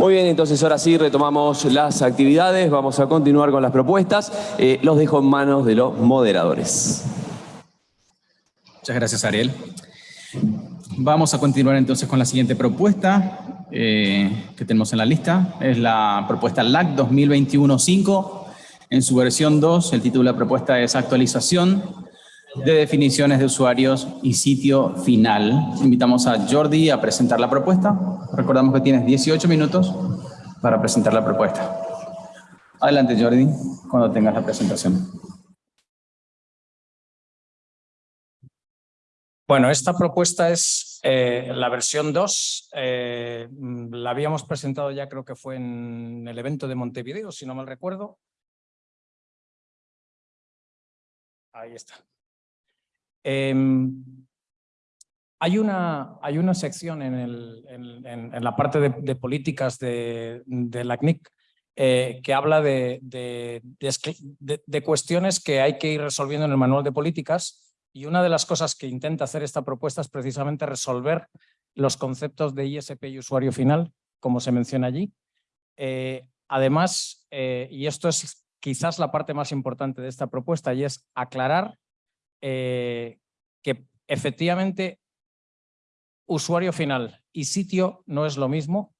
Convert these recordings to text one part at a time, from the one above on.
Muy bien, entonces ahora sí retomamos las actividades, vamos a continuar con las propuestas. Eh, los dejo en manos de los moderadores. Muchas gracias, Ariel. Vamos a continuar entonces con la siguiente propuesta eh, que tenemos en la lista. Es la propuesta LAC 2021-5. En su versión 2, el título de la propuesta es Actualización de definiciones de usuarios y sitio final. Invitamos a Jordi a presentar la propuesta. Recordamos que tienes 18 minutos para presentar la propuesta. Adelante Jordi, cuando tengas la presentación. Bueno, esta propuesta es eh, la versión 2. Eh, la habíamos presentado ya, creo que fue en el evento de Montevideo, si no mal recuerdo. Ahí está. Em, hay, una, hay una sección en, la parte de, políticas de, de la CNIC eh, que habla de, de, cuestiones que hay que ir resolviendo en el manual de políticas y una de las cosas que intenta hacer esta propuesta es precisamente resolver los conceptos de ISP y usuario final, como se menciona allí. Eh, además, eh, y esto es quizás la parte más importante de esta propuesta, y es aclarar eh, que efectivamente usuario final y sitio no es lo mismo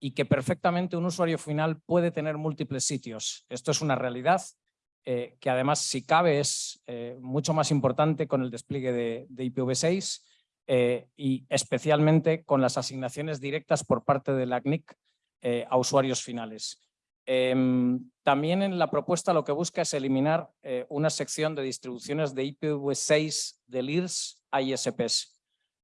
y que perfectamente un usuario final puede tener múltiples sitios. Esto es una realidad eh, que además, si cabe, es eh, mucho más importante con el despliegue de, de IPv6 y especialmente con las asignaciones directas por parte de la CNIC a usuarios finales. Em, también en la propuesta lo que busca es eliminar eh, una sección de distribuciones de IPv6 de LIRS a ISPs.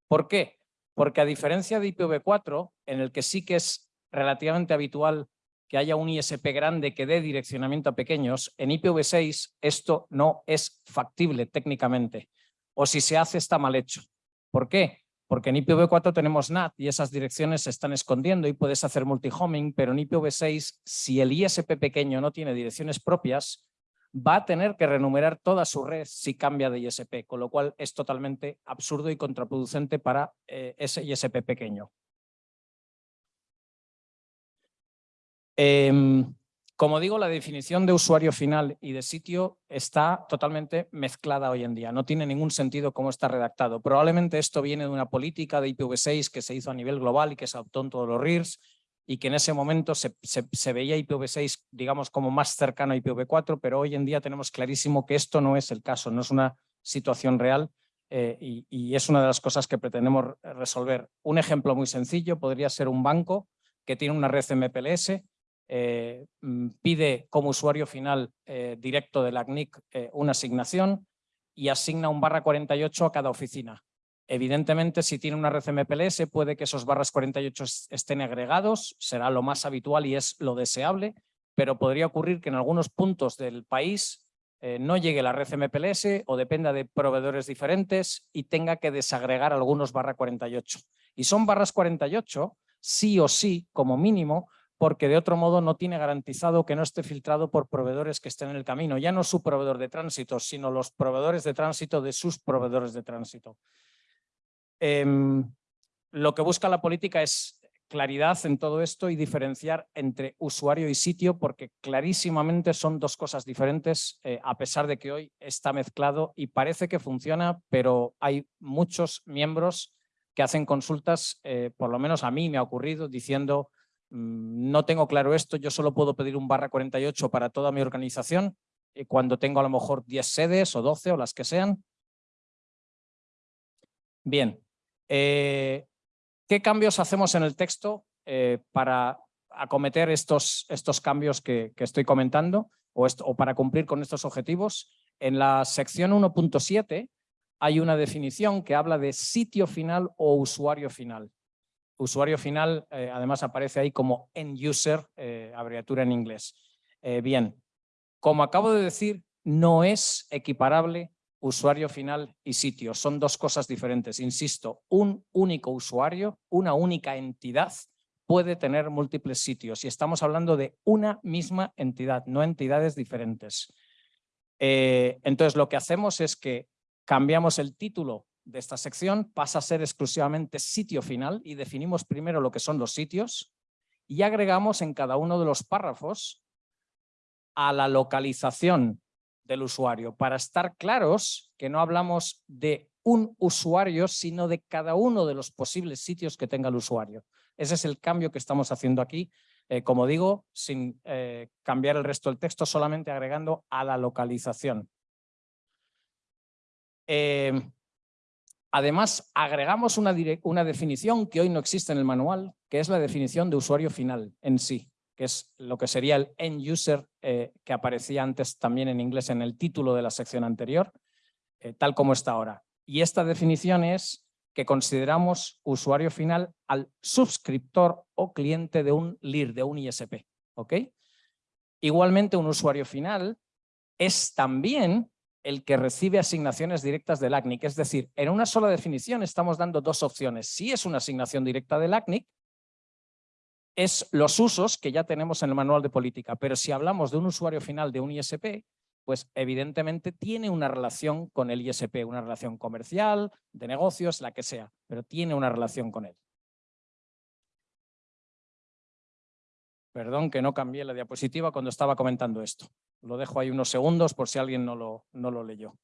¿Por qué? Porque a diferencia de IPv4, en el que sí que es relativamente habitual que haya un ISP grande que dé direccionamiento a pequeños, en IPv6 esto no es factible técnicamente. O si se hace está mal hecho. ¿Por qué? Porque en IPv4 tenemos NAT y esas direcciones se están escondiendo y puedes hacer multihoming, pero en IPv6, si el ISP pequeño no tiene direcciones propias, va a tener que renumerar toda su red si cambia de ISP, con lo cual es totalmente absurdo y contraproducente para eh, ese ISP pequeño. Em, como digo, la definición de usuario final y de sitio está totalmente mezclada hoy en día. No tiene ningún sentido cómo está redactado. Probablemente esto viene de una política de IPv6 que se hizo a nivel global y que se adoptó en todos los RIRs y que en ese momento se, veía IPv6, digamos, como más cercano a IPv4, pero hoy en día tenemos clarísimo que esto no es el caso, no es una situación real eh, y, y es una de las cosas que pretendemos resolver. Un ejemplo muy sencillo podría ser un banco que tiene una red MPLS eh, mm, pide como usuario final eh, directo de la CNIC eh, una asignación y asigna un barra 48 a cada oficina. Evidentemente, si tiene una red MPLS, puede que esos barras 48 estén agregados, será lo más habitual y es lo deseable, pero podría ocurrir que en algunos puntos del país no llegue la red MPLS o dependa de proveedores diferentes y tenga que desagregar algunos barra 48. Y son barras 48, sí o sí, como mínimo, porque de otro modo no tiene garantizado que no esté filtrado por proveedores que estén en el camino. Ya no su proveedor de tránsito, sino los proveedores de tránsito de sus proveedores de tránsito. Em, lo que busca la política es claridad en todo esto y diferenciar entre usuario y sitio porque clarísimamente son dos cosas diferentes eh, a pesar de que hoy está mezclado y parece que funciona, pero hay muchos miembros que hacen consultas, eh, por lo menos a mí me ha ocurrido, diciendo no tengo claro esto, yo solo puedo pedir un barra 48 para toda mi organización eh, cuando tengo a lo mejor 10 sedes o 12 o las que sean. Bien, eh, ¿qué cambios hacemos en el texto eh, para acometer estos, estos cambios que, estoy comentando o, o para cumplir con estos objetivos? En la sección 1.7 hay una definición que habla de sitio final o usuario final usuario final eh, además aparece ahí como end user, eh, abreviatura en inglés. Eh, bien, como acabo de decir, no es equiparable usuario final y sitio. Son dos cosas diferentes. Insisto, un único usuario, una única entidad puede tener múltiples sitios y estamos hablando de una misma entidad, no entidades diferentes. entonces lo que hacemos es que cambiamos el título de esta sección pasa a ser exclusivamente sitio final y definimos primero lo que son los sitios y agregamos en cada uno de los párrafos a la localización del usuario, para estar claros que no hablamos de un usuario, sino de cada uno de los posibles sitios que tenga el usuario. Ese es el cambio que estamos haciendo aquí, eh, como digo, sin eh, cambiar el resto del texto, solamente agregando a la localización. Eh, además, agregamos una, una definición que hoy no existe en el manual, que es la definición de usuario final en sí, que es lo que sería el end user que aparecía antes también en inglés en el título de la sección anterior, tal como está ahora. Y esta definición es que consideramos usuario final al suscriptor o cliente de un LIR, de un ISP. Igualmente, un usuario final es también el que recibe asignaciones directas del ACNIC. Es decir, en una sola definición estamos dando dos opciones. Si es una asignación directa del ACNIC, es los usos que ya tenemos en el manual de política. Pero si hablamos de un usuario final de un ISP, pues evidentemente tiene una relación con el ISP, una relación comercial, de negocios, la que sea, pero tiene una relación con él. Perdón que no cambié la diapositiva cuando estaba comentando esto. Lo dejo ahí unos segundos por si alguien no lo, no lo leyó.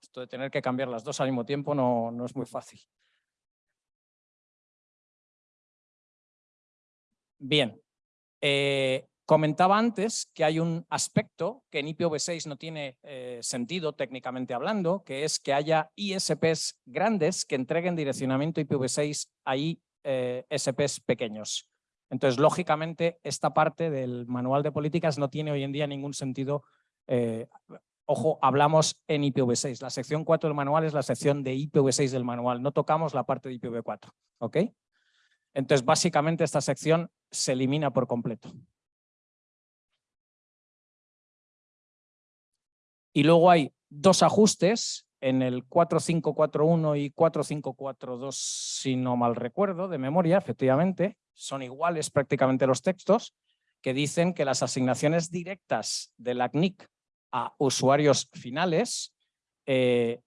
Esto de tener que cambiar las dos al mismo tiempo no, no es muy fácil. Bien, eh, Comentaba antes que hay un aspecto que en IPv6 no tiene eh, sentido técnicamente hablando, que es que haya ISPs grandes que entreguen direccionamiento IPv6 a ISPs pequeños. Entonces, lógicamente, esta parte del manual de políticas no tiene hoy en día ningún sentido. Eh, ojo, hablamos en IPv6. La sección 4 del manual es la sección de IPv6 del manual. No tocamos la parte de IPv4. ¿ok? Entonces, básicamente, esta sección se elimina por completo. Y luego hay dos ajustes en el 4541 y 4542, si no mal recuerdo, de memoria, efectivamente, son iguales prácticamente los textos, que dicen que las asignaciones directas de la CNIC a usuarios finales eh,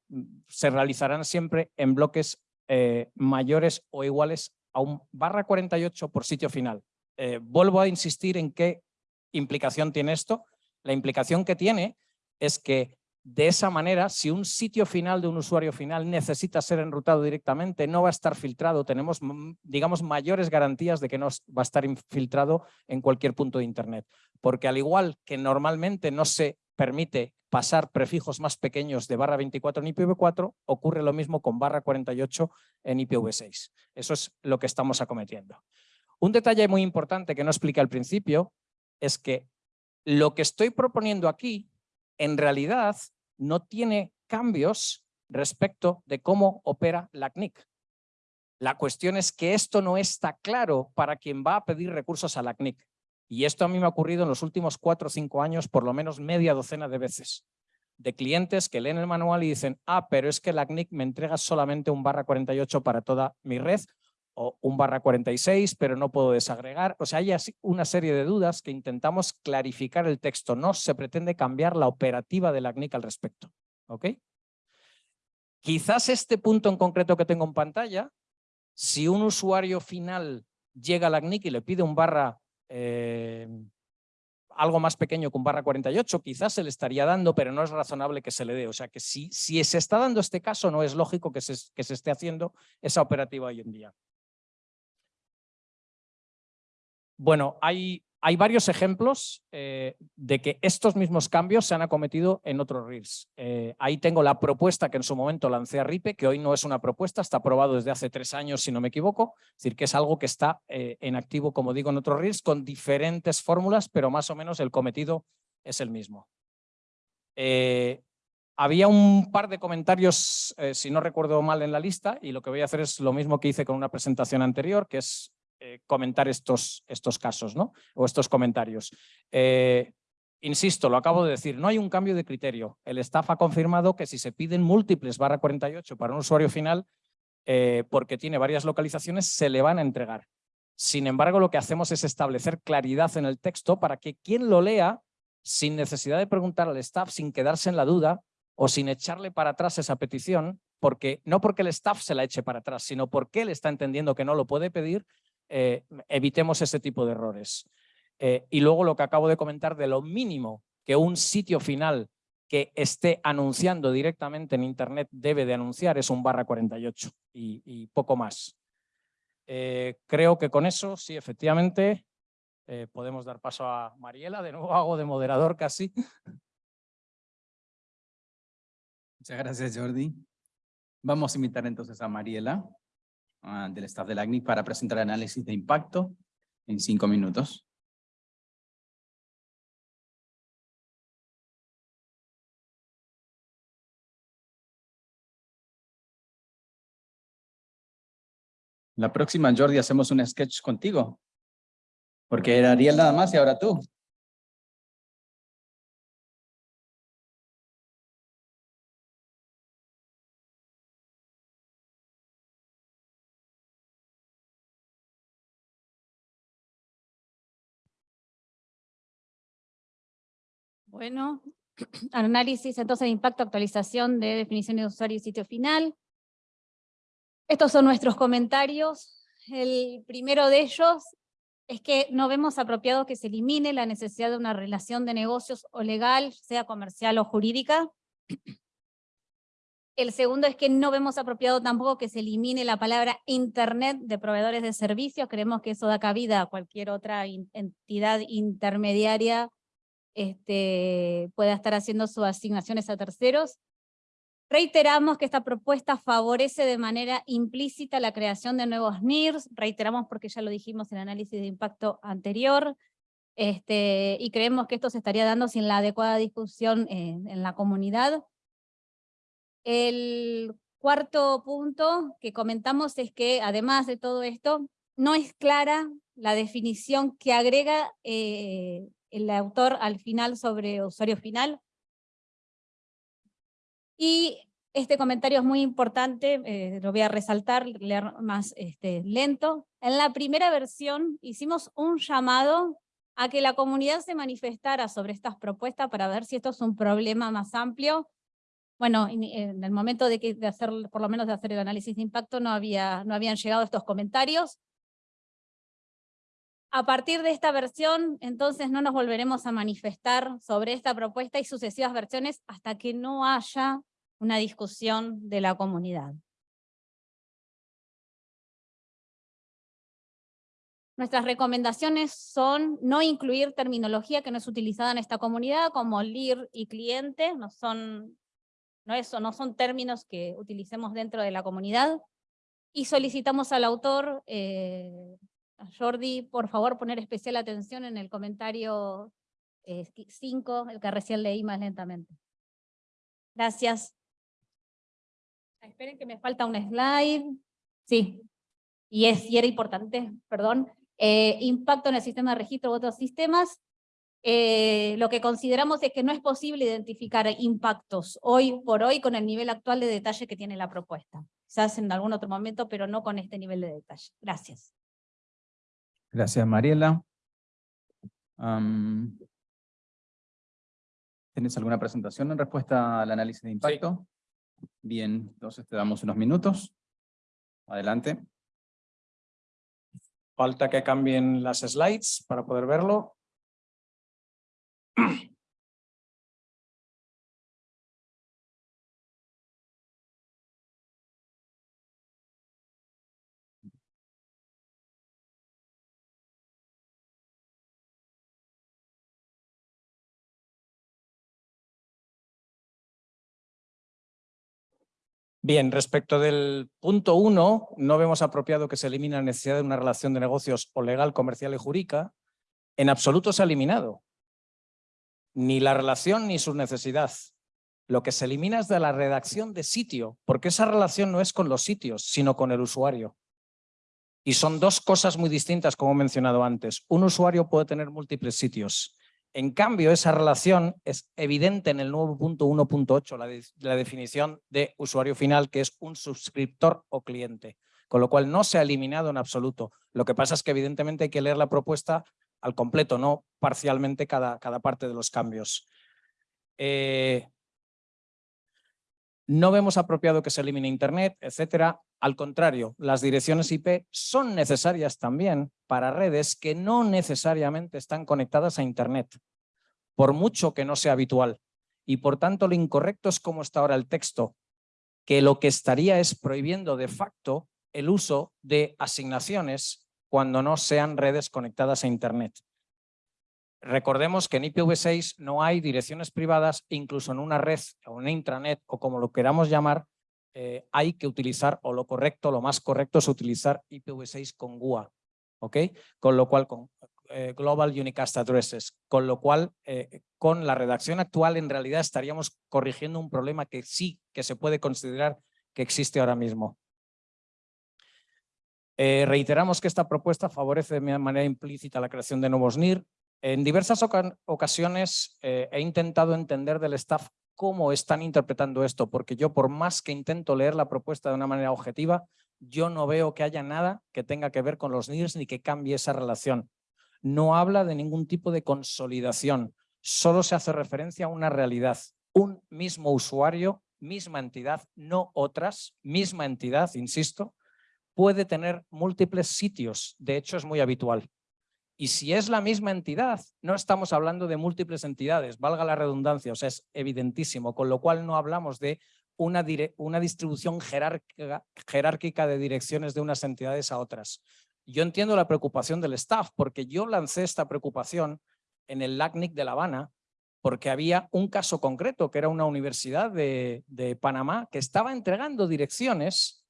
se realizarán siempre en bloques eh, mayores o iguales a un barra 48 por sitio final. Eh, vuelvo a insistir en qué implicación tiene esto. La implicación que tiene es que de esa manera, si un sitio final de un usuario final necesita ser enrutado directamente, no va a estar filtrado, tenemos, digamos, mayores garantías de que no va a estar infiltrado en cualquier punto de Internet. Porque al igual que normalmente no se permite pasar prefijos más pequeños de barra 24 en IPv4, ocurre lo mismo con barra 48 en IPv6. Eso es lo que estamos acometiendo. Un detalle muy importante que no expliqué al principio es que lo que estoy proponiendo aquí en realidad no tiene cambios respecto de cómo opera la CNIC. La cuestión es que esto no está claro para quien va a pedir recursos a la CNIC. Y esto a mí me ha ocurrido en los últimos cuatro o cinco años por lo menos media docena de veces. De clientes que leen el manual y dicen, ah, pero es que la CNIC me entrega solamente un barra 48 para toda mi red o un barra 46, pero no puedo desagregar. O sea, hay una serie de dudas que intentamos clarificar el texto. No se pretende cambiar la operativa de la CNIC al respecto. ¿Ok? Quizás este punto en concreto que tengo en pantalla, si un usuario final llega a la CNIC y le pide un barra eh, algo más pequeño que un barra 48, quizás se le estaría dando, pero no es razonable que se le dé. O sea que si, si se está dando este caso, no es lógico que se, que se esté haciendo esa operativa hoy en día. Bueno, hay, hay varios ejemplos eh, de que estos mismos cambios se han acometido en otros RIRs. Eh, ahí tengo la propuesta que en su momento lancé a RIPE, que hoy no es una propuesta, está aprobado desde hace tres años, si no me equivoco. Es decir, que es algo que está eh, en activo, como digo, en otros RIRs, con diferentes fórmulas, pero más o menos el cometido es el mismo. había un par de comentarios, si no recuerdo mal, en la lista, y lo que voy a hacer es lo mismo que hice con una presentación anterior, que es eh, comentar estos, estos casos ¿no? o estos comentarios. Eh, insisto, lo acabo de decir, no hay un cambio de criterio. El staff ha confirmado que si se piden múltiples barra 48 para un usuario final, eh, porque tiene varias localizaciones, se le van a entregar. Sin embargo, lo que hacemos es establecer claridad en el texto para que quien lo lea, sin necesidad de preguntar al staff, sin quedarse en la duda o sin echarle para atrás esa petición, porque no porque el staff se la eche para atrás, sino porque él está entendiendo que no lo puede pedir, eh, evitemos ese tipo de errores. Eh, y luego lo que acabo de comentar de lo mínimo que un sitio final que esté anunciando directamente en Internet debe de anunciar es un barra 48 y, poco más. Eh, creo que con eso, sí, efectivamente, podemos dar paso a Mariela. De nuevo hago de moderador casi. Muchas gracias, Jordi. Vamos a invitar entonces a Mariela, ah, del staff del ACNIC, para presentar análisis de impacto en cinco minutos. La próxima, Jordi, hacemos un sketch contigo. Porque era Ariel nada más y ahora tú. Bueno, análisis entonces de impacto, actualización de definición de usuario y sitio final. Estos son nuestros comentarios. El primero de ellos es que no vemos apropiado que se elimine la necesidad de una relación de negocios o legal, sea comercial o jurídica. El segundo es que no vemos apropiado tampoco que se elimine la palabra Internet de proveedores de servicios. Creemos que eso da cabida a cualquier otra entidad intermediaria este, pueda estar haciendo sus asignaciones a terceros. Reiteramos que esta propuesta favorece de manera implícita la creación de nuevos NIRS, reiteramos porque ya lo dijimos en el análisis de impacto anterior, este, y creemos que esto se estaría dando sin la adecuada discusión en, la comunidad. El cuarto punto que comentamos es que, además de todo esto, no es clara la definición que agrega eh, el autor al final sobre usuario final. Y este comentario es muy importante, eh, lo voy a resaltar, leer más este, lento. En la primera versión hicimos un llamado a que la comunidad se manifestara sobre estas propuestas para ver si esto es un problema más amplio. Bueno, en el momento de, que, de hacer, por lo menos de hacer el análisis de impacto, no, había, no habían llegado estos comentarios. A partir de esta versión, entonces no nos volveremos a manifestar sobre esta propuesta y sucesivas versiones hasta que no haya una discusión de la comunidad. Nuestras recomendaciones son no incluir terminología que no es utilizada en esta comunidad, como LIR y cliente, no son, no eso, no son términos que utilicemos dentro de la comunidad. Y solicitamos al autor eh, Jordi, por favor, poner especial atención en el comentario 5, eh, el que recién leí más lentamente. Gracias. Esperen que me falta un slide. Sí, y, es, y era importante, perdón. Eh, impacto en el sistema de registro de otros sistemas. Eh, lo que consideramos es que no es posible identificar impactos hoy por hoy con el nivel actual de detalle que tiene la propuesta. Quizás en algún otro momento, pero no con este nivel de detalle. Gracias. Gracias, Mariela. ¿Tienes alguna presentación en respuesta al análisis de impacto? Bien, entonces te damos unos minutos. Adelante. Falta que cambien las slides para poder verlo. Bien, respecto del punto uno, no vemos apropiado que se elimine la necesidad de una relación de negocios o legal, comercial y jurídica. En absoluto se ha eliminado. Ni la relación ni su necesidad. Lo que se elimina es de la redacción de sitio, porque esa relación no es con los sitios, sino con el usuario. Y son dos cosas muy distintas, como he mencionado antes. Un usuario puede tener múltiples sitios. En cambio, esa relación es evidente en el nuevo punto 1.8, la, la definición de usuario final, que es un suscriptor o cliente, con lo cual no se ha eliminado en absoluto. Lo que pasa es que evidentemente hay que leer la propuesta al completo, no parcialmente cada, cada parte de los cambios. Eh, No vemos apropiado que se elimine Internet, etcétera. Al contrario, las direcciones IP son necesarias también para redes que no necesariamente están conectadas a Internet, por mucho que no sea habitual. Y por tanto, lo incorrecto es como está ahora el texto, que lo que estaría es prohibiendo de facto el uso de asignaciones cuando no sean redes conectadas a Internet. Recordemos que en IPv6 no hay direcciones privadas, incluso en una red o una intranet o como lo queramos llamar, eh, hay que utilizar, o lo correcto, lo más correcto es utilizar IPv6 con GUA, ¿ok? Con lo cual, con eh, Global Unicast Addresses, con lo cual, eh, con la redacción actual en realidad estaríamos corrigiendo un problema que sí que se puede considerar que existe ahora mismo. Reiteramos que esta propuesta favorece de manera implícita la creación de nuevos NIR. En diversas ocasiones eh, he intentado entender del staff cómo están interpretando esto, porque yo por más que intento leer la propuesta de una manera objetiva, yo no veo que haya nada que tenga que ver con los NIRs ni que cambie esa relación. No habla de ningún tipo de consolidación, solo se hace referencia a una realidad. Un mismo usuario, misma entidad, no otras, misma entidad, insisto, puede tener múltiples sitios, de hecho es muy habitual. Y si es la misma entidad, no estamos hablando de múltiples entidades, valga la redundancia, o sea, es evidentísimo, con lo cual no hablamos de una, una distribución jerárquica, jerárquica de direcciones de unas entidades a otras. Yo entiendo la preocupación del staff, porque yo lancé esta preocupación en el LACNIC de La Habana, porque había un caso concreto, que era una universidad de, de Panamá, que estaba entregando direcciones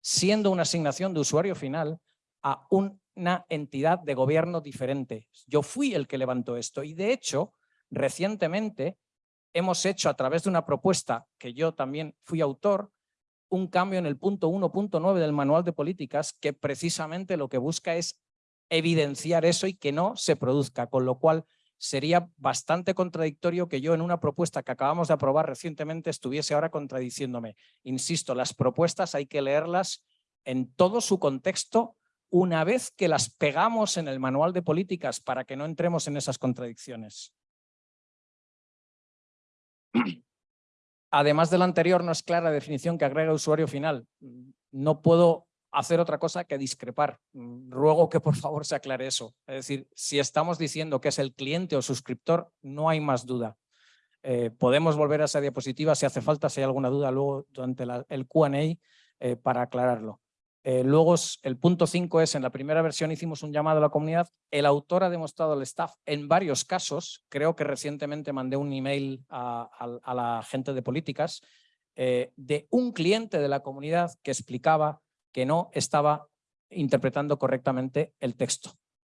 siendo una asignación de usuario final a una entidad de gobierno diferente. Yo fui el que levantó esto y de hecho recientemente hemos hecho a través de una propuesta que yo también fui autor un cambio en el punto 1.9 del manual de políticas que precisamente lo que busca es evidenciar eso y que no se produzca, con lo cual sería bastante contradictorio que yo en una propuesta que acabamos de aprobar recientemente estuviese ahora contradiciéndome. Insisto, las propuestas hay que leerlas en todo su contexto una vez que las pegamos en el manual de políticas para que no entremos en esas contradicciones. Además de lo anterior, no es clara la definición que agrega usuario final. No puedo hacer otra cosa que discrepar. Ruego que por favor se aclare eso. Es decir, si estamos diciendo que es el cliente o suscriptor, no hay más duda. Eh, podemos volver a esa diapositiva si hace falta, si hay alguna duda luego durante el Q&A eh, para aclararlo. Eh, luego el punto 5 es, en la primera versión hicimos un llamado a la comunidad, el autor ha demostrado al staff en varios casos, creo que recientemente mandé un email a, la gente de políticas, de un cliente de la comunidad que explicaba que no estaba interpretando correctamente el texto.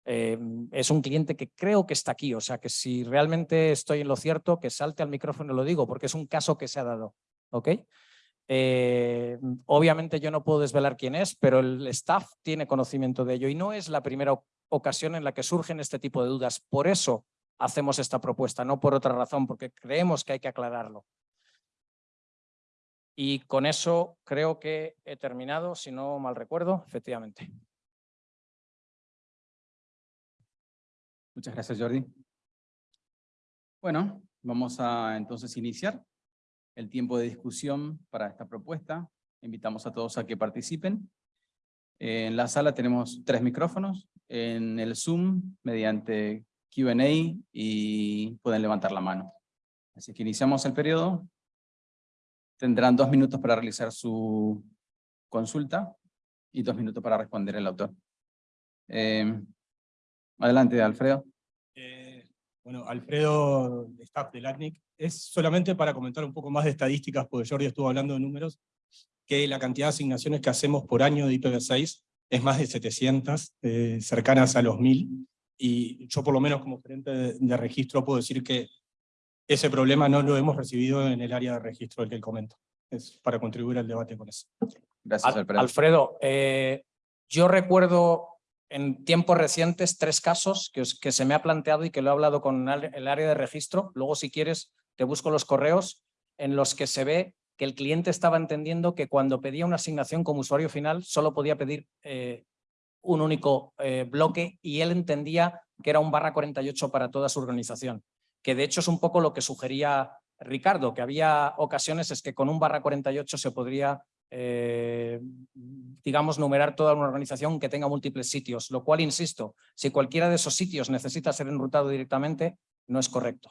Eh, es un cliente que creo que está aquí, o sea que si realmente estoy en lo cierto, que salte al micrófono y lo digo, porque es un caso que se ha dado. ¿ok? Eh, obviamente yo no puedo desvelar quién es, pero el staff tiene conocimiento de ello y no es la primera ocasión en la que surgen este tipo de dudas. Por eso hacemos esta propuesta, no por otra razón, porque creemos que hay que aclararlo. Y con eso creo que he terminado, si no mal recuerdo, efectivamente. Muchas gracias, Jordi. Bueno, vamos a entonces iniciar el tiempo de discusión para esta propuesta. Invitamos a todos a que participen. En la sala tenemos tres micrófonos. En el Zoom, mediante Q&A y pueden levantar la mano. Así que iniciamos el periodo. Tendrán dos minutos para realizar su consulta y dos minutos para responder el autor. Eh, adelante, Alfredo. Bueno, Alfredo, staff del ACNIC. Es solamente para comentar un poco más de estadísticas, porque Jordi estuvo hablando de números, que la cantidad de asignaciones que hacemos por año de IPv6 es más de 700, eh, cercanas a los 1000, y yo por lo menos como gerente de registro puedo decir que ese problema no lo hemos recibido en el área de registro del que comento. Es para contribuir al debate con eso. Gracias, Alfredo. Alfredo, eh, yo recuerdo en tiempos recientes tres casos que, se me ha planteado y que lo he hablado con el área de registro. Luego, si quieres, te busco los correos en los que se ve que el cliente estaba entendiendo que cuando pedía una asignación como usuario final solo podía pedir eh, un único eh, bloque y él entendía que era un barra 48 para toda su organización que de hecho es un poco lo que sugería Ricardo, que había ocasiones es que con un barra 48 se podría, eh, digamos, numerar toda una organización que tenga múltiples sitios, lo cual, insisto, si cualquiera de esos sitios necesita ser enrutado directamente, no es correcto.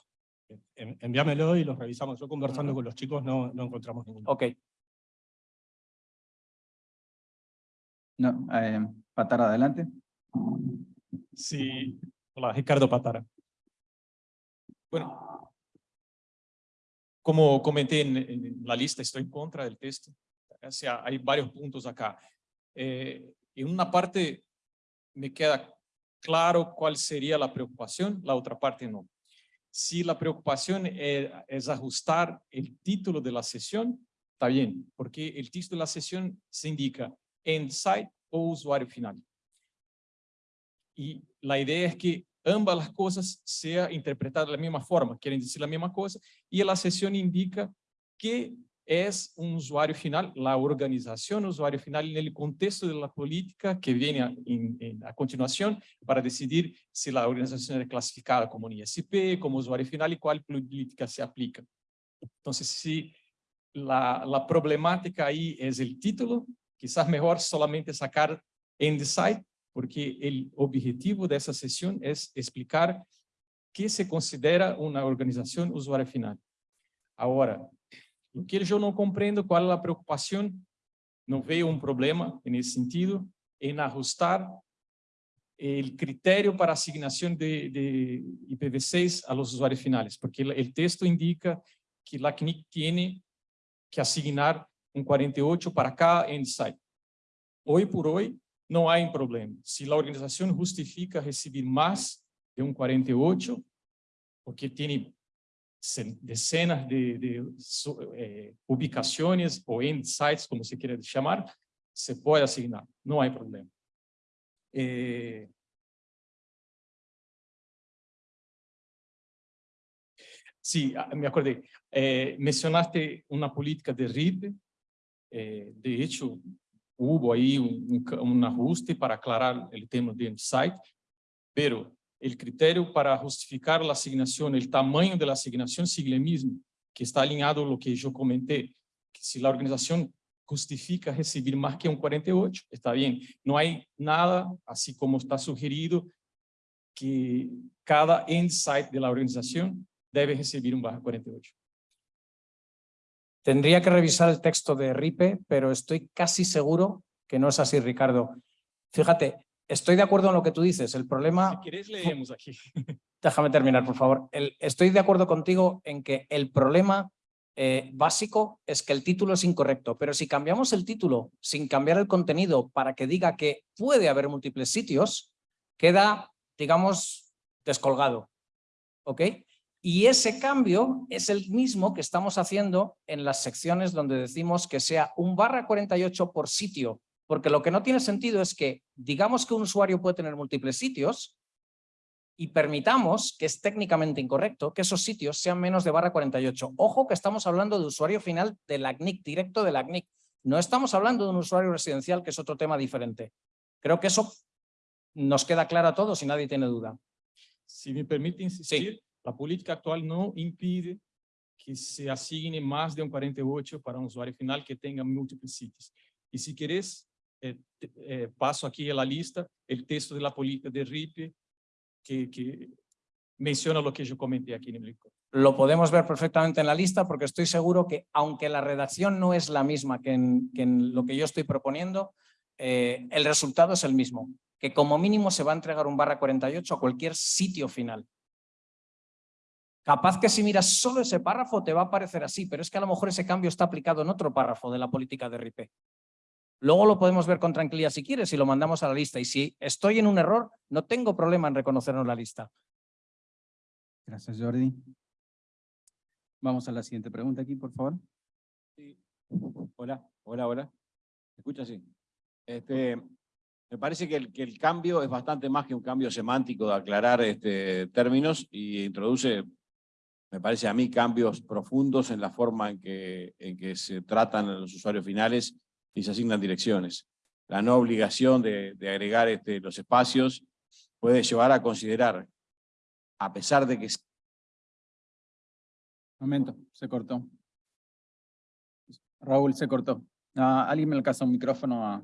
En- Envíamelo y los revisamos. Yo conversando con los chicos no, no encontramos ninguno. Ok, No, eh, Patara, adelante. Sí. Hola, Ricardo Patara. Bueno, como comenté en, en la lista, estoy en contra del texto. O sea, hay varios puntos acá. Eh, en una parte me queda claro cuál sería la preocupación, la otra parte no. Si la preocupación es, es ajustar el título de la sesión, está bien, porque el título de la sesión se indica end site o usuario final. Y la idea es que ambas las cosas sean interpretadas de la misma forma, quieren decir la misma cosa, y la sesión indica que es un usuario final, la organización usuario final en el contexto de la política que viene a, continuación para decidir si la organización es clasificada como un ISP, como usuario final y cuál política se aplica. Entonces, si la, problemática ahí es el título, quizás mejor solamente sacar site, porque el objetivo de esa sesión es explicar qué se considera una organización usuario final. Ahora, lo que yo no comprendo cuál es la preocupación, no veo un problema en ese sentido, en ajustar el criterio para asignación de, de IPv6 a los usuarios finales, porque el texto indica que la CNIC tiene que asignar un 48 para cada end site. Hoy por hoy no hay problema. Si la organización justifica recibir más de un 48, porque cen- decenas de, de eh, ubicaciones o sites, como se quiera llamar, se puede asignar, no hay problema. Eh, Sí, ah, me acordé. Eh, mencionaste una política de RIP. eh, de hecho, hubo ahí un, un ajuste para aclarar el tema de site, pero el criterio para justificar la asignación, el tamaño de la asignación sigue el mismo, que está alineado a lo que yo comenté, si la organización justifica recibir más que un 48, está bien. No hay nada, así como está sugerido, que cada site de la organización debe recibir un barra 48. tendría que revisar el texto de RIPE, pero estoy casi seguro que no es así, Ricardo. Fíjate, estoy de acuerdo en lo que tú dices. El problema... Si quieres, leemos aquí. Déjame terminar, por favor. El- estoy de acuerdo contigo en que el problema eh, básico es que el título es incorrecto, pero si cambiamos el título sin cambiar el contenido para que diga que puede haber múltiples sitios, queda, digamos, descolgado. ¿Ok? Y ese cambio es el mismo que estamos haciendo en las secciones donde decimos que sea un barra 48 por sitio, porque lo que no tiene sentido es que digamos que un usuario puede tener múltiples sitios, y permitamos, que es técnicamente incorrecto, que esos sitios sean menos de barra 48. Ojo que estamos hablando de usuario final de la CNIC, directo de la CNIC. No estamos hablando de un usuario residencial, que es otro tema diferente. Creo que eso nos queda claro a todos y nadie tiene duda. Si me permite insistir, la política actual no impide que se asigne más de un 48 para un usuario final que tenga múltiples sitios. Y si eh, paso aquí a la lista el texto de la política de RIP que, que menciona lo que yo comenté aquí en el licor. Lo podemos ver perfectamente en la lista porque estoy seguro que aunque la redacción no es la misma que en, que en lo que yo estoy proponiendo, eh, el resultado es el mismo, que como mínimo se va a entregar un barra 48 a cualquier sitio final. Capaz que si miras solo ese párrafo te va a parecer así, pero es que a lo mejor ese cambio está aplicado en otro párrafo de la política de RIP. Luego lo podemos ver con tranquilidad si quieres y lo mandamos a la lista. Y si estoy en un error, no tengo problema en reconocerlo en la lista. Gracias, Jordi. Vamos a la siguiente pregunta aquí, por favor. Hola, hola, hola. ¿Me escucha? Sí. Este, me parece que el, que el cambio es bastante más que un cambio semántico de aclarar este, términos y introduce, me parece a mí, cambios profundos en la forma en que, en que se tratan a los usuarios finales y se asignan direcciones. La no obligación de, de agregar este, los espacios puede llevar a considerar, a pesar de que Momento, se cortó. Raúl, se cortó. Ah, alguien me alcanza un micrófono a...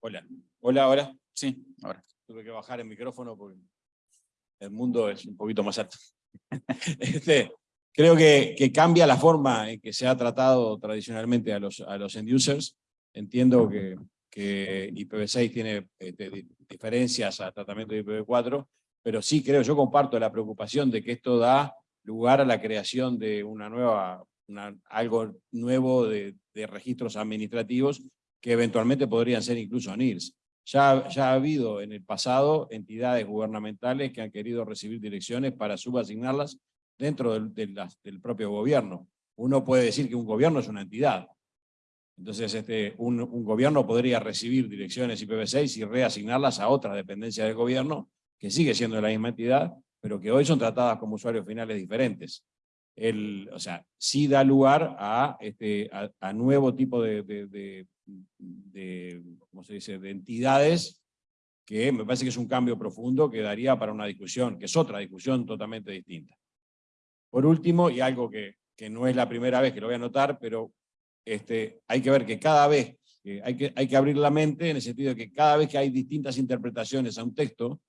Hola. Hola, hola. Sí, ahora. Tuve que bajar el micrófono porque el mundo es un poquito más alto. Este, creo que, que cambia la forma en que se ha tratado tradicionalmente a los, a los end users. Entiendo que, que IPv6 tiene este, di- diferencias al tratamiento de IPv4, pero sí creo, yo comparto la preocupación de que esto da lugar a la creación de una nueva, algo nuevo de, de registros administrativos que eventualmente podrían ser incluso NIRS. Ya, ya ha habido en el pasado entidades gubernamentales que han querido recibir direcciones para subasignarlas dentro del, de las- del propio gobierno. Uno puede decir que un gobierno es una entidad. Entonces, este, un, un gobierno podría recibir direcciones IPv6 y reasignarlas a otras dependencias del gobierno, que sigue siendo la misma entidad, pero que hoy son tratadas como usuarios finales diferentes. El, o sea, sí da lugar a, este, a, a nuevo tipo de, de, de, de, ¿cómo se dice?, de entidades que me parece que es un cambio profundo que daría para una discusión, que es otra discusión totalmente distinta. Por último, y algo que, que no es la primera vez que lo voy a notar, pero este, hay que ver que cada vez, hay, que, hay que abrir la mente en el sentido de que cada vez que hay distintas interpretaciones a un texto,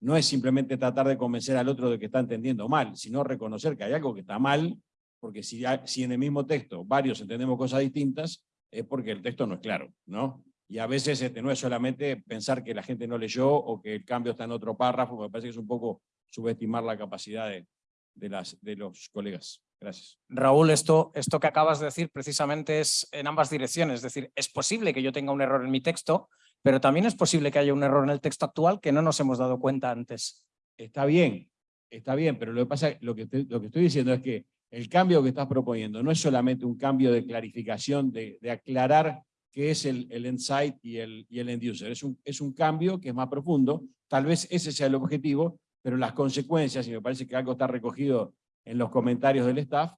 no es simplemente tratar de convencer al otro de que está entendiendo mal, sino reconocer que hay algo que está mal, porque si, si en el mismo texto varios entendemos cosas distintas, es porque el texto no es claro, ¿no? Y a veces este, no es solamente pensar que la gente no leyó o que el cambio está en otro párrafo, me parece que es un poco subestimar la capacidad de, de, las, de los colegas. Gracias. Raúl, esto, esto que acabas de decir precisamente es en ambas direcciones. Es decir, es posible que yo tenga un error en mi texto, pero también es posible que haya un error en el texto actual que no nos hemos dado cuenta antes. Está bien, está bien, pero lo que pasa, lo que, te- lo que estoy diciendo es que el cambio que estás proponiendo no es solamente un cambio de clarificación, de, aclarar qué es el, insight y el, el end user. Es un, es un cambio que es más profundo, tal vez ese sea el objetivo, pero las consecuencias, y me parece que algo está recogido en los comentarios del staff,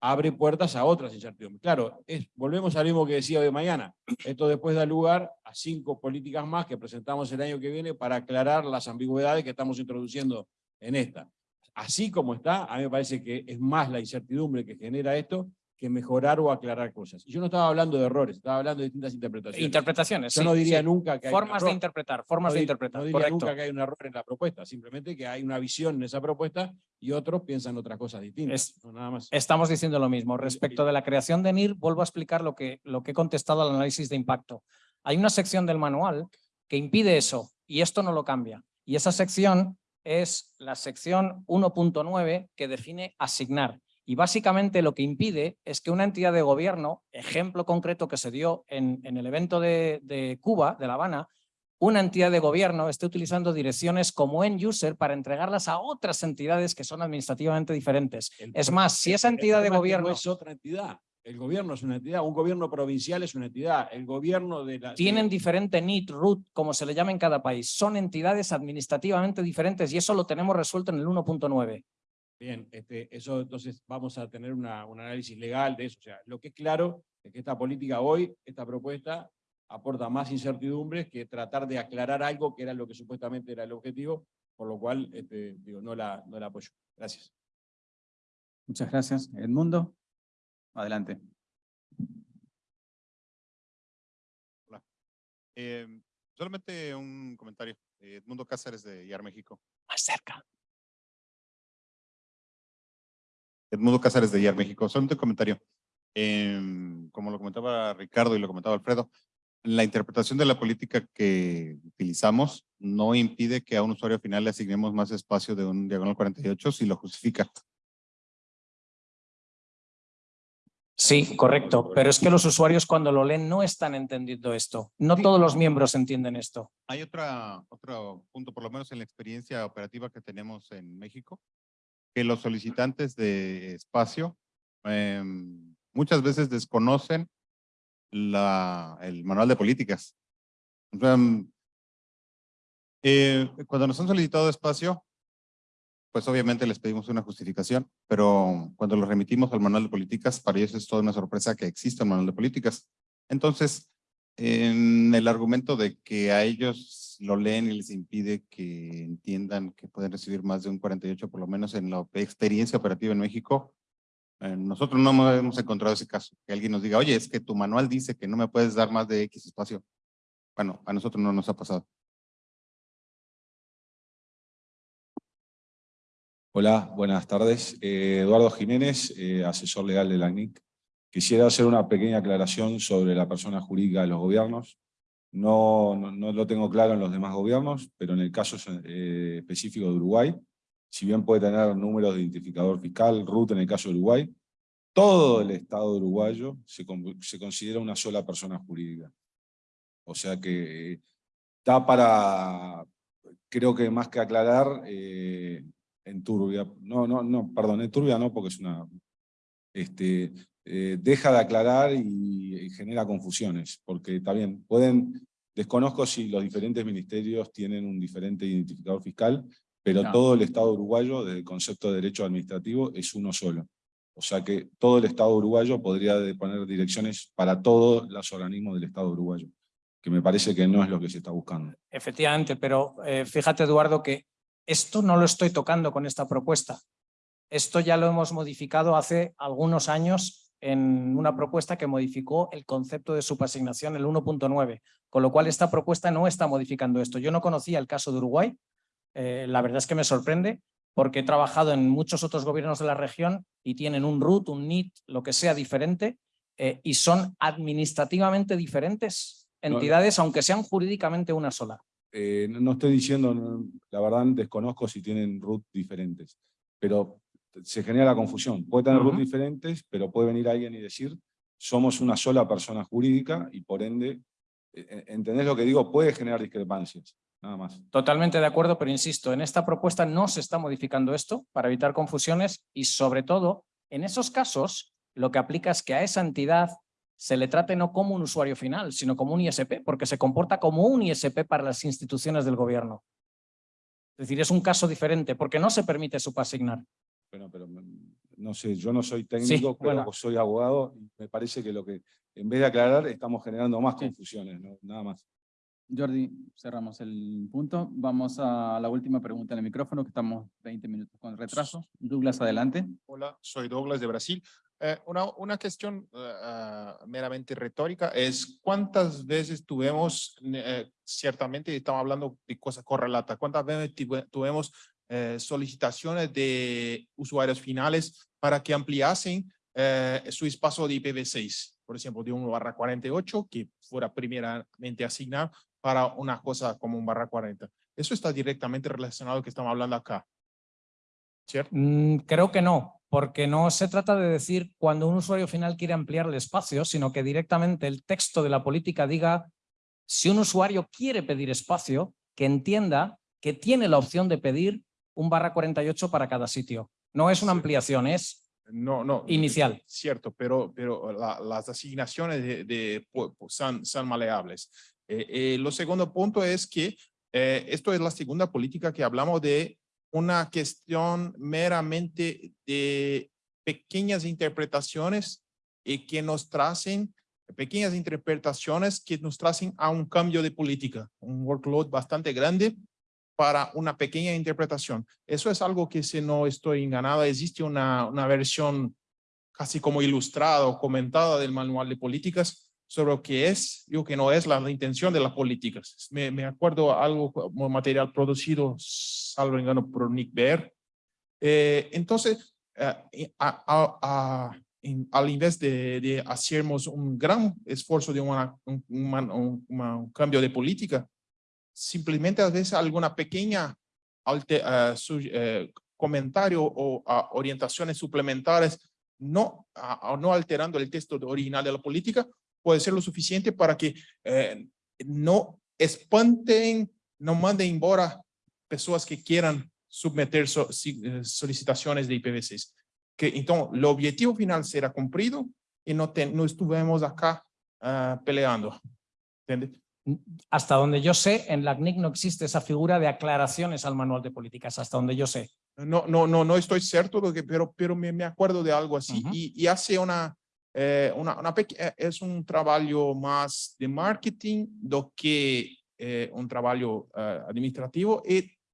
abre puertas a otras incertidumbres. Claro, es, volvemos al mismo que decía hoy mañana. Esto después da lugar a cinco políticas más que presentamos el año que viene para aclarar las ambigüedades que estamos introduciendo en esta. Así como está, a mí me parece que es más la incertidumbre que genera esto que mejorar o aclarar cosas. Y yo no estaba hablando de errores, estaba hablando de distintas interpretaciones. Interpretaciones, Yo sí, no diría sí. nunca que hay un Formas de error. interpretar, formas No de interpretar, No diría correcto. nunca que hay un error en la propuesta, simplemente que hay una visión en esa propuesta y otros piensan otras cosas distintas. Es- no, nada más. Estamos diciendo lo mismo. Respecto de la creación de NIR, vuelvo a explicar lo que, lo que he contestado al análisis de impacto. Hay una sección del manual que impide eso y esto no lo cambia. Y esa sección es la sección 1.9 que define asignar. Y básicamente lo que impide es que una entidad de gobierno, ejemplo concreto que se dio en, en el evento de, de Cuba, de La Habana, una entidad de gobierno esté utilizando direcciones como end user para entregarlas a otras entidades que son administrativamente diferentes. El Es más, si el- esa el entidad de gobierno No es otra entidad. El gobierno es una entidad, un gobierno provincial es una entidad, el gobierno de la... tienen de- diferente NIT, RUT, como se le llama en cada país. Son entidades administrativamente diferentes y eso lo tenemos resuelto en el 1.9. Bien, este, eso entonces vamos a tener una, un análisis legal de eso. O sea, lo que es claro es que esta política hoy, esta propuesta, aporta más incertidumbres que tratar de aclarar algo que era lo que supuestamente era el objetivo, por lo cual este, digo, no, la, no la apoyo. Gracias. Muchas gracias. Edmundo, adelante. Eh, solamente un comentario. Edmundo Cáceres de IAR México. Más cerca. Edmundo Cáceres de IAR México. Solamente un comentario. Em, como lo comentaba Ricardo y lo comentaba Alfredo, la interpretación de la política que utilizamos no impide que a un usuario final le asignemos más espacio de un diagonal 48 si lo justifica. Sí, correcto. Pero es que los usuarios cuando lo leen no están entendiendo esto. No todos los miembros entienden esto. Hay otra, otro punto, por lo menos en la experiencia operativa que tenemos en México, que los solicitantes de espacio em, muchas veces desconocen la, el manual de políticas. Mm, eh, cuando nos han solicitado espacio, pues obviamente les pedimos una justificación, pero cuando lo remitimos al manual de políticas, para ellos es toda una sorpresa que exista un manual de políticas. Entonces, en el argumento de que a ellos lo leen y les impide que entiendan que pueden recibir más de un 48, por lo menos en la experiencia operativa en México, eh, nosotros no hemos encontrado ese caso. Que alguien nos diga, oye, es que tu manual dice que no me puedes dar más de X espacio. Bueno, a nosotros no nos ha pasado. Hola, buenas tardes. Eh, Eduardo Jiménez, eh, asesor legal de la ANIC. Quisiera hacer una pequeña aclaración sobre la persona jurídica de los gobiernos. No, no, lo tengo claro en los demás gobiernos, pero en el caso eh, específico de Uruguay, si bien puede tener números de identificador fiscal, RUT en el caso de Uruguay, todo el Estado uruguayo se, se considera una sola persona jurídica. O sea que está para, creo que más que aclarar, eh, en Turbia, no, no, no, perdón, en Turbia no, porque es una, este, eh, deja de aclarar y, genera confusiones, porque también pueden, desconozco si los diferentes ministerios tienen un diferente identificador fiscal, pero todo el Estado uruguayo, desde el concepto de derecho administrativo, es uno solo. O sea que todo el Estado uruguayo podría poner direcciones para todos los organismos del Estado uruguayo, que me parece que no es lo que se está buscando. Efectivamente, pero eh, fíjate Eduardo que esto no lo estoy tocando con esta propuesta. Esto ya lo hemos modificado hace algunos años en una propuesta que modificó el concepto de subasignación, el 1.9, con lo cual esta propuesta no está modificando esto. Yo no conocía el caso de Uruguay, eh, la verdad es que me sorprende, porque he trabajado en muchos otros gobiernos de la región y tienen un RUT, un NIT, lo que sea diferente, eh, y son administrativamente diferentes entidades, aunque sean jurídicamente una sola. Eh, no estoy diciendo, la verdad desconozco si tienen RUT diferentes, pero se genera la confusión. Puede tener RUT diferentes, pero puede venir alguien y decir, somos una sola persona jurídica y por ende, e, e, ¿entendés lo que digo? Puede generar discrepancias, nada más. Totalmente de acuerdo, pero insisto, en esta propuesta no se está modificando esto para evitar confusiones y sobre todo, en esos casos, lo que aplica es que a esa entidad se le trate no como un usuario final, sino como un ISP, porque se comporta como un ISP para las instituciones del gobierno. Es decir, es un caso diferente, porque no se permite subasignar. Bueno, pero no sé, yo no soy técnico, pero soy abogado, y me parece que lo que, en vez de aclarar, estamos generando más confusiones, nada más. Jordi, cerramos el punto. Vamos a la última pregunta en el micrófono, que estamos 20 minutos con retraso. Douglas, adelante. Hola, soy Douglas de Brasil. Eh, una, una cuestión eh, ah, meramente retórica es cuántas veces tuvimos, eh, ciertamente estamos hablando de cosas correlatas, cuántas veces tuvimos solicitaciones de usuarios finales para que ampliasen su espacio de IPv6, por ejemplo, de 1 barra 48, que fuera primeramente asignado para una cosa como un barra 40. Eso está directamente relacionado a lo que estamos hablando acá. ¿Cierto? Mm, creo que no, porque no se trata de decir cuando un usuario final quiere ampliar el espacio, sino que directamente el texto de la política diga si un usuario quiere pedir espacio, que entienda que tiene la opción de pedir un barra 48 para cada sitio. No es una ampliación, es no, no, inicial. Cierto, pero, pero las asignaciones de, son, son, maleables. Eh, eh, lo segundo punto es que eh, esto es la segunda política que hablamos de una cuestión meramente de pequeñas interpretaciones y que nos tracen pequeñas interpretaciones que nos tracen a un cambio de política, un workload bastante grande para una pequeña interpretación. Eso es algo que si no estoy enganada, existe una, una versión casi como ilustrada o comentada del manual de políticas sobre lo que es y lo que no es la, intención de las políticas. Me, me, acuerdo algo como material producido, salvo engano, por Nick Bear. Eh, entonces, eh, al invés de, de hacernos un gran esfuerzo de una, un, un, cambio de política, simplemente a veces alguna pequeña alte, uh, comentario o orientaciones suplementarias no, no alterando el texto original de la política, puede ser lo suficiente para que eh, no espanten, no manden embora personas que quieran submeter eh, solicitaciones de IPv6. Que, entonces, el objetivo final será cumplido y no, no estuvimos acá uh, peleando. ¿Entiendes? Hasta donde yo sé, en la CNIC no existe esa figura de aclaraciones al manual de políticas, hasta donde yo sé. No, no, no, no estoy cierto, pero, pero me, me acuerdo de algo así. Ujú. y, y hace una, eh, es un trabajo más de marketing do que eh, un trabajo eh, administrativo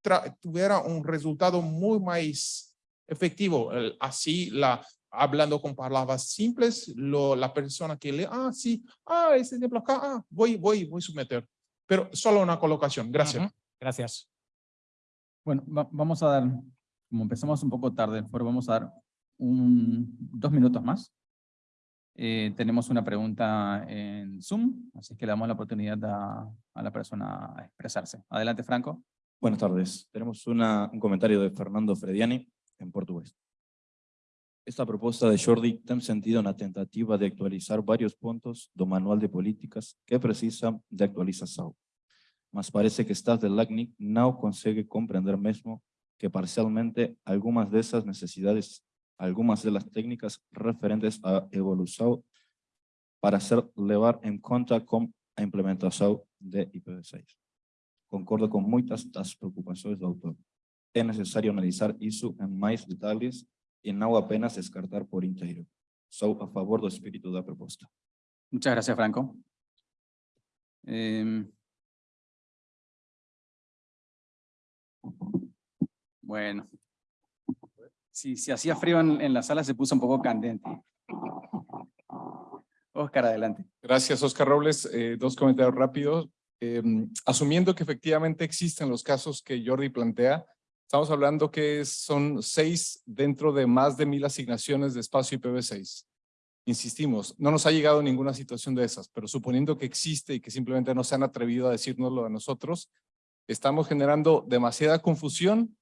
tra- tuviera un resultado muy más efectivo. Así, la, hablando con palabras simples, lo, la persona que lee, ah, sí, ah, ese ejemplo acá, ah, voy, voy, voy a someter. Pero solo una colocación. Gracias. Ujú. Gracias. Bueno, va- vamos a dar, como empezamos un poco tarde, pero vamos a dar un, dos minutos más. Eh, tenemos una pregunta en Zoom, así que le damos la oportunidad a, la persona a expresarse. Adelante, Franco. Buenas tardes. Tenemos una- un comentario de Fernando Frediani en portugués. Esta proposta de Jordi tem sentido na tentativa de actualizar vários pontos do Manual de Políticas que precisa de actualização. Mas parece que staff del LACNIC não consegue compreender mesmo que parcialmente algumas dessas necessidades, algumas delas técnicas referentes à evolução para ser levar em conta com a implementação de IPv6. Concordo com muitas das preocupações do autor. É necessário analisar isso em mais detalhes e não apenas descartar por inteiro. Sou a favor do espírito da proposta. Muchas gracias, Franco. Em, bueno. Si, si hacía frío en, en la sala, se puso un poco candente. Oscar, adelante. Gracias, Oscar Robles. Eh, dos comentarios rápidos. Eh, asumiendo que efectivamente existen los casos que Jordi plantea, estamos hablando que son seis dentro de más de mil asignaciones de espacio IPv6. Insistimos, no nos ha llegado ninguna situación de esas, pero suponiendo que existe y que simplemente no se han atrevido a decírnoslo a nosotros, estamos generando demasiada confusión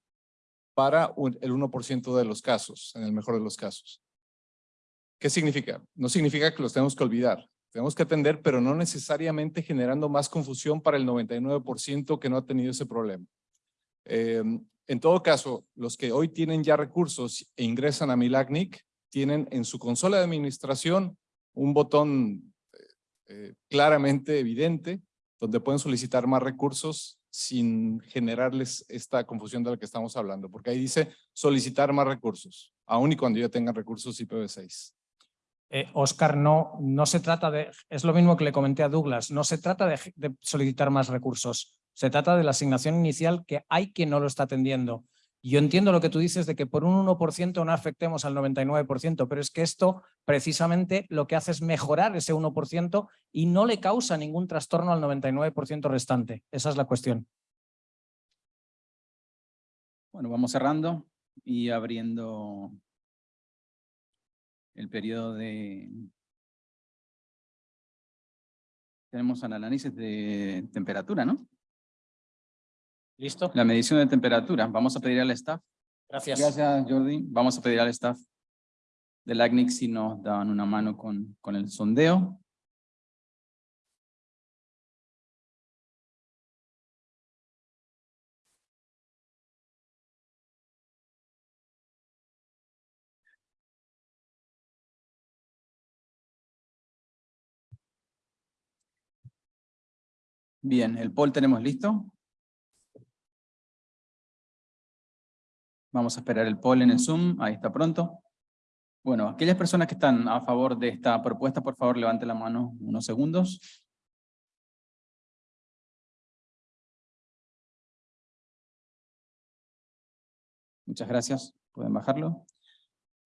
para un- el 1% de los casos, en el mejor de los casos. ¿Qué significa? No significa que los tenemos que olvidar. Tenemos que atender, pero no necesariamente generando más confusión para el 99% que no ha tenido ese problema. Eh, en todo caso, los que hoy tienen ya recursos e ingresan a Milagnic, tienen en su consola de administración un botón eh, eh, claramente evidente donde pueden solicitar más recursos sin generarles esta confusión de la que estamos hablando, porque ahí dice solicitar más recursos, aun y cuando ya tengan recursos IPv6. Eh, Oscar, no, no se trata de, es lo mismo que le comenté a Douglas, no se trata de, de solicitar más recursos, se trata de la asignación inicial que hay quien no lo está atendiendo. Yo entiendo lo que tú dices de que por un 1% no afectemos al 99%, pero es que esto precisamente lo que hace es mejorar ese 1% y no le causa ningún trastorno al 99% restante. Esa es la cuestión. Bueno, vamos cerrando y abriendo el periodo de... Tenemos el análisis de temperatura, ¿no? ¿Listo? La medición de temperatura. Vamos a pedir al staff. Gracias. Gracias, Jordi. Vamos a pedir al staff del ACNIC si nos dan una mano con, con el sondeo. Bien, el poll tenemos listo. Vamos a esperar el poll en el Zoom, ahí está pronto. Bueno, aquellas personas que están a favor de esta propuesta, por favor, levanten la mano unos segundos. Muchas gracias, pueden bajarlo.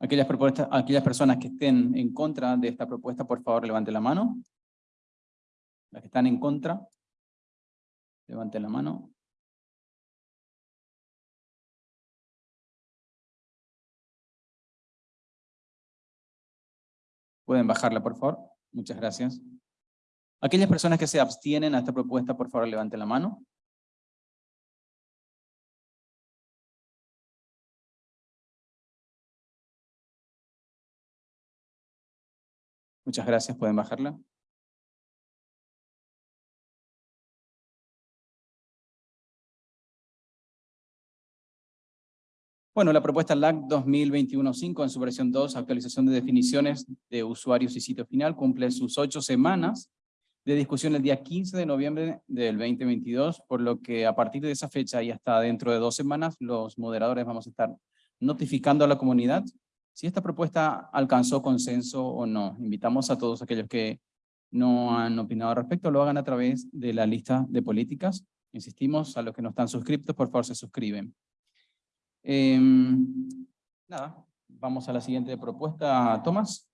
Aquellas, propuestas, aquellas personas que estén en contra de esta propuesta, por favor, levanten la mano. Las que están en contra, levanten la mano. Pueden bajarla, por favor. Muchas gracias. Aquellas personas que se abstienen a esta propuesta, por favor, levanten la mano. Muchas gracias, pueden bajarla. Bueno, la propuesta LAC 2021-5 en su versión 2, actualización de definiciones de usuarios y sitio final, cumple sus ocho semanas de discusión el día 15 de noviembre del 2022, por lo que a partir de esa fecha y hasta dentro de dos semanas, los moderadores vamos a estar notificando a la comunidad si esta propuesta alcanzó consenso o no. Invitamos a todos aquellos que no han opinado al respecto, lo hagan a través de la lista de políticas. Insistimos, a los que no están suscriptos, por favor se suscriben. Em, nada, vamos a la siguiente propuesta, Tomás.